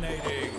Dominating.